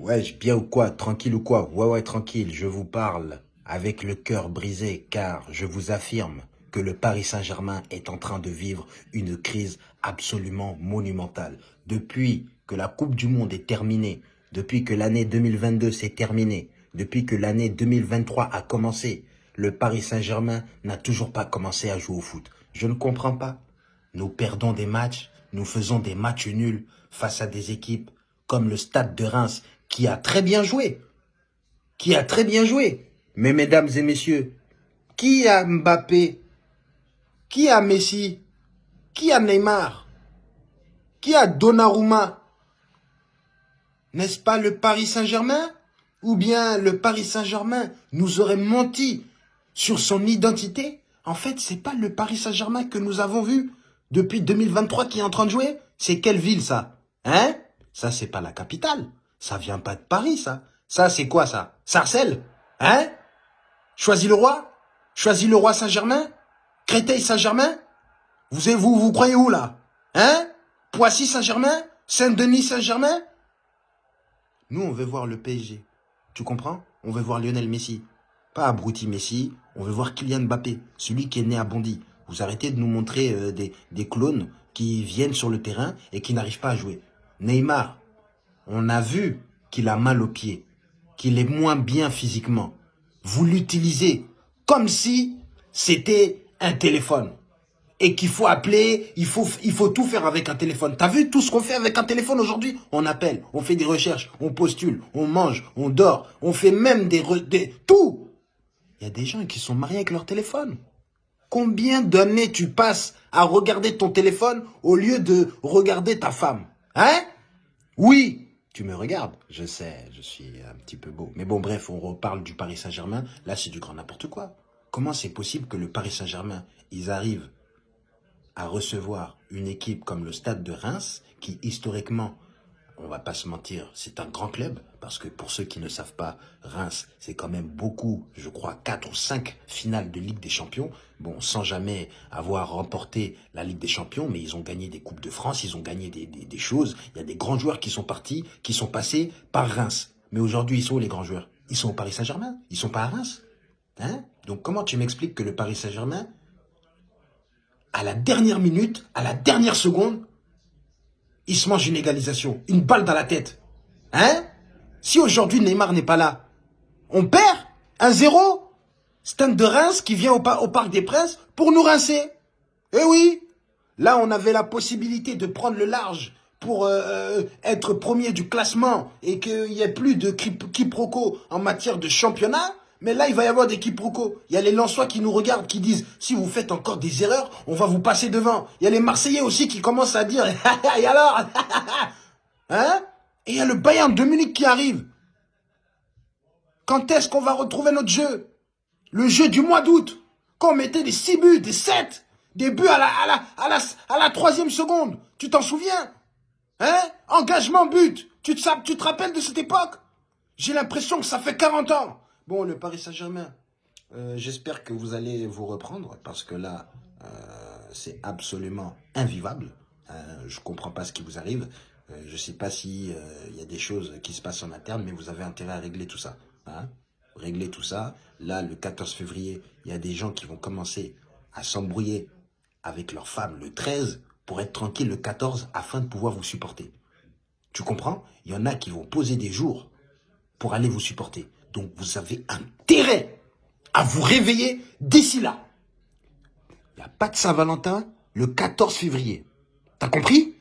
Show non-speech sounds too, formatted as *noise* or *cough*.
Ouais, bien ou quoi? Tranquille ou quoi? Ouais, ouais, tranquille, je vous parle avec le cœur brisé car je vous affirme que le Paris Saint-Germain est en train de vivre une crise absolument monumentale. Depuis que la Coupe du Monde est terminée, depuis que l'année 2022 s'est terminée, depuis que l'année 2023 a commencé, le Paris Saint-Germain n'a toujours pas commencé à jouer au foot. Je ne comprends pas. Nous perdons des matchs, nous faisons des matchs nuls face à des équipes comme le Stade de Reims qui a très bien joué. Qui a très bien joué. Mais mesdames et messieurs, qui a Mbappé? Qui a Messi? Qui a Neymar? Qui a Donnarumma? N'est-ce pas le Paris Saint-Germain? Ou bien le Paris Saint-Germain nous aurait menti sur son identité? En fait, c'est pas le Paris Saint-Germain que nous avons vu depuis 2023 qui est en train de jouer. C'est quelle ville ça? Hein? Ça, c'est pas la capitale. Ça vient pas de Paris, ça. Ça, c'est quoi, ça? Sarcelles Hein? Choisis le roi? Choisis le roi Saint-Germain? Créteil Saint-Germain? Vous, vous, vous croyez où, là? Hein? Poissy Saint-Germain? Saint-Denis Saint-Germain? Nous, on veut voir le PSG. Tu comprends? On veut voir Lionel Messi. Pas Abruti Messi, on veut voir Kylian Mbappé, celui qui est né à Bondy. Vous arrêtez de nous montrer euh, des, des clones qui viennent sur le terrain et qui n'arrivent pas à jouer. Neymar, on a vu qu'il a mal aux pieds, qu'il est moins bien physiquement. Vous l'utilisez comme si c'était un téléphone. Et qu'il faut appeler, il faut, tout faire avec un téléphone. T'as vu tout ce qu'on fait avec un téléphone aujourd'hui? On appelle, on fait des recherches, on postule, on mange, on dort, on fait même des tout Il y a des gens qui sont mariés avec leur téléphone. Combien d'années tu passes à regarder ton téléphone au lieu de regarder ta femme? Hein? Oui, tu me regardes, je sais, je suis un petit peu beau. Mais bon, bref, on reparle du Paris Saint-Germain. Là, c'est du grand n'importe quoi. Comment c'est possible que le Paris Saint-Germain, ils arrivent à recevoir une équipe comme le Stade de Reims, qui historiquement on va pas se mentir, c'est un grand club, parce que pour ceux qui ne savent pas, Reims, c'est quand même beaucoup, je crois, quatre ou cinq finales de Ligue des Champions. Bon, sans jamais avoir remporté la Ligue des Champions, mais ils ont gagné des Coupes de France, ils ont gagné des, des, choses. Il y a des grands joueurs qui sont partis, qui sont passés par Reims. Mais aujourd'hui, ils sont où les grands joueurs? Ils sont au Paris Saint-Germain, ils sont pas à Reims. Hein? Donc comment tu m'expliques que le Paris Saint-Germain, à la dernière minute, à la dernière seconde, il se mange une égalisation, une balle dans la tête. Hein? Si aujourd'hui Neymar n'est pas là, on perd un zéro Stand de Reims qui vient au, au, Parc des Princes pour nous rincer. Eh oui Là, on avait la possibilité de prendre le large pour euh, euh, être premier du classement et qu'il n'y ait plus de quiproquo en matière de championnat. Mais là, il va y avoir des quiproquos. Il y a les Lensois qui nous regardent, qui disent, si vous faites encore des erreurs, on va vous passer devant. Il y a les Marseillais aussi qui commencent à dire, *laughs* et alors *laughs* Hein Et il y a le Bayern de Munich qui arrive. Quand est-ce qu'on va retrouver notre jeu? Le jeu du mois d'août. Quand on mettait des 6 buts, des 7, des buts à la, à la, à la, à la troisième seconde. Tu t'en souviens? Hein? Engagement but. Tu te, tu te rappelles de cette époque? J'ai l'impression que ça fait 40 ans. Bon, le Paris Saint-Germain, euh, j'espère que vous allez vous reprendre parce que là, euh, c'est absolument invivable. Euh, je ne comprends pas ce qui vous arrive. je ne sais pas s'il il y a des choses qui se passent en interne, mais vous avez intérêt à régler tout ça. Hein régler tout ça. Là, le 14 février, il y a des gens qui vont commencer à s'embrouiller avec leurs femmes le 13 pour être tranquille le 14 afin de pouvoir vous supporter. Tu comprends? Il y en a qui vont poser des jours pour aller vous supporter. Donc vous avez intérêt à vous réveiller d'ici là. Il n'y Saint-Valentin le 14 février. T'as compris?